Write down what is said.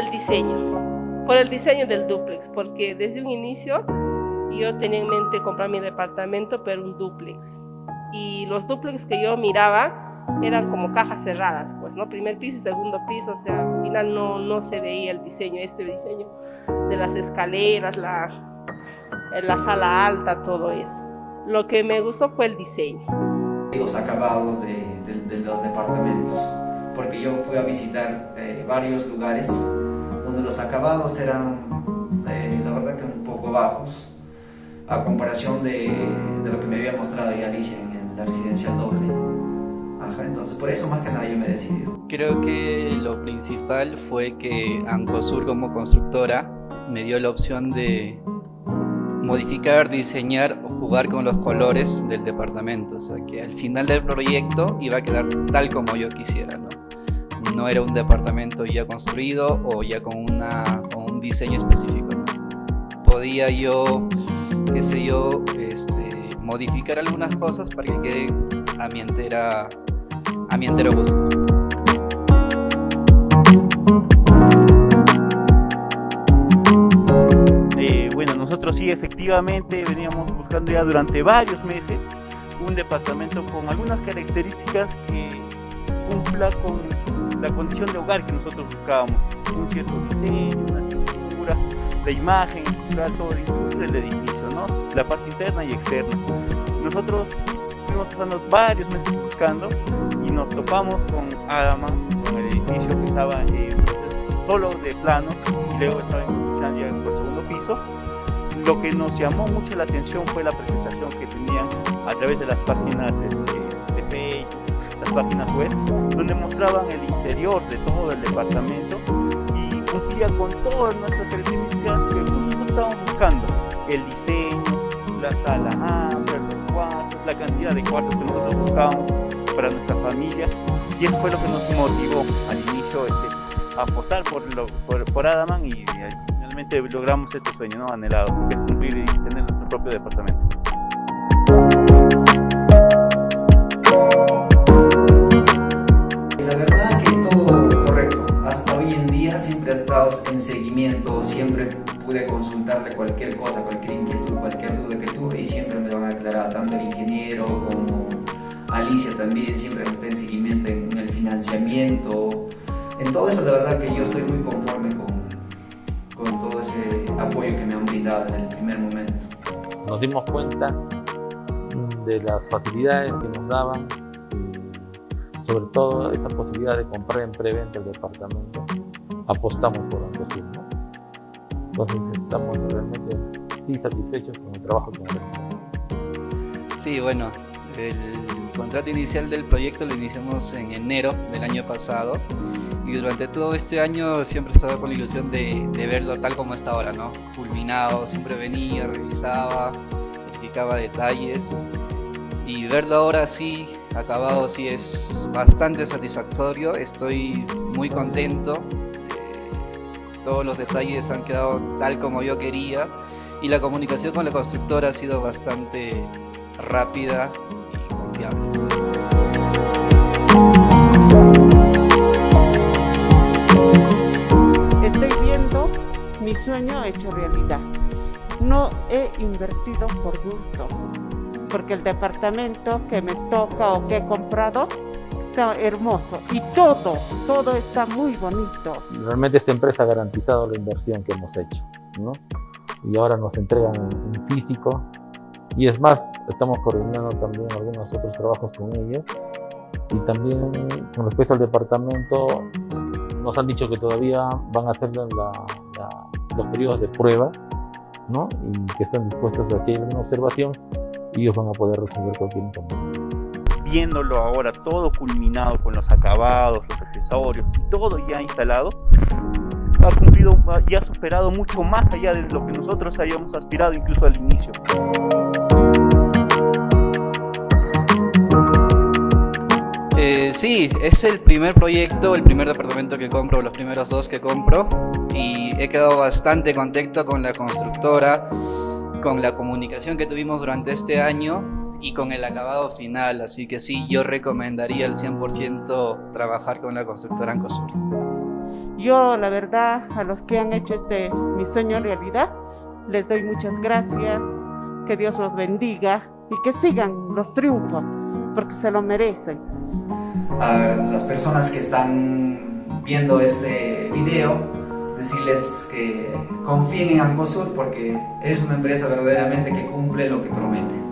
el diseño, por el diseño del duplex, porque desde un inicio yo tenía en mente comprar mi departamento, pero un duplex. Y los duplex que yo miraba eran como cajas cerradas, pues, ¿no? Primer piso y segundo piso, o sea, al final no, no se veía el diseño, este diseño de las escaleras, la, la sala alta, todo eso. Lo que me gustó fue el diseño. Los acabados de, de, los departamentos, porque yo fui a visitar eh, varios lugares donde los acabados eran, eh, la verdad que un poco bajos, a comparación de, de lo que me había mostrado ya Alicia en, en la residencia doble entonces por eso más que nada yo me he decidido. Creo que lo principal fue que Ancosur como constructora me dio la opción de modificar, diseñar o jugar con los colores del departamento, o sea que al final del proyecto iba a quedar tal como yo quisiera, ¿no? No era un departamento ya construido o ya con, una, un diseño específico, Podía yo, qué sé yo, este, modificar algunas cosas para que quede a mi entera a mi entero gusto. Eh, bueno, nosotros sí efectivamente veníamos buscando ya durante varios meses un departamento con algunas características que cumpla con la condición de hogar que nosotros buscábamos, un cierto diseño, una estructura, la imagen, todo el edificio, ¿no? la parte interna y externa. Nosotros fuimos pasando varios meses buscando y nos topamos con Adama, con el edificio que estaba en solo de planos y luego estaba en ya el segundo piso. Lo que nos llamó mucho la atención fue la presentación que tenían a través de las páginas este, las páginas web, donde mostraban el interior de todo el departamento y cumplía con todas nuestras características que nosotros estábamos buscando. El diseño, la sala amplia, los cuartos, la cantidad de cuartos que nosotros buscábamos para nuestra familia y eso fue lo que nos motivó al inicio este, a apostar por, lo, por, por Adaman y, finalmente logramos este sueño ¿no? anhelado, que es cumplir y tener nuestro propio departamento. Siempre ha estado en seguimiento, siempre pude consultarle cualquier cosa, cualquier inquietud, cualquier duda que tuve y siempre me lo han aclarado tanto el ingeniero como Alicia también siempre está en seguimiento en, el financiamiento. En todo eso, la verdad que yo estoy muy conforme con, con todo ese apoyo que me han brindado desde el primer momento. Nos dimos cuenta de las facilidades que nos daban, sobre todo esa posibilidad de comprar en preventa el departamento. Apostamos por Ancosur, ¿no? Entonces estamos realmente sí satisfechos con el trabajo que hemos realizado. Sí, bueno, el contrato inicial del proyecto lo iniciamos en enero del año pasado y durante todo este año siempre estaba con la ilusión de, verlo tal como está ahora, ¿no? Culminado, siempre venía, revisaba, verificaba detalles y verlo ahora así, acabado, sí es bastante satisfactorio, estoy muy contento, todos los detalles han quedado tal como yo quería y la comunicación con la constructora ha sido bastante rápida Estoy viendo mi sueño hecho realidad. No he invertido por gusto, porque el departamento que me toca o que he comprado hermoso y todo, todo está muy bonito. Realmente esta empresa ha garantizado la inversión que hemos hecho, ¿no? Y ahora nos entregan en físico y es más, estamos coordinando también algunos otros trabajos con ellos. Y también con respecto al departamento, nos han dicho que todavía van a hacerlo en los periodos de prueba, ¿no? Y que están dispuestos a hacer una observación y ellos van a poder resolver cualquier inconveniente. Viéndolo ahora todo culminado con los acabados, los accesorios y todo ya instalado, ha cumplido y ha superado mucho más allá de lo que nosotros habíamos aspirado incluso al inicio. Eh, sí, es el primer proyecto, el primer departamento que compro, los primeros dos que compro y he quedado bastante contento con la constructora, con la comunicación que tuvimos durante este año y con el acabado final, así que sí, yo recomendaría al 100% trabajar con la constructora Ancosur. Yo, la verdad, a los que han hecho este mi sueño realidad, les doy muchas gracias, que Dios los bendiga y que sigan los triunfos, porque se lo merecen. A las personas que están viendo este video, decirles que confíen en Angosur porque es una empresa verdaderamente que cumple lo que promete.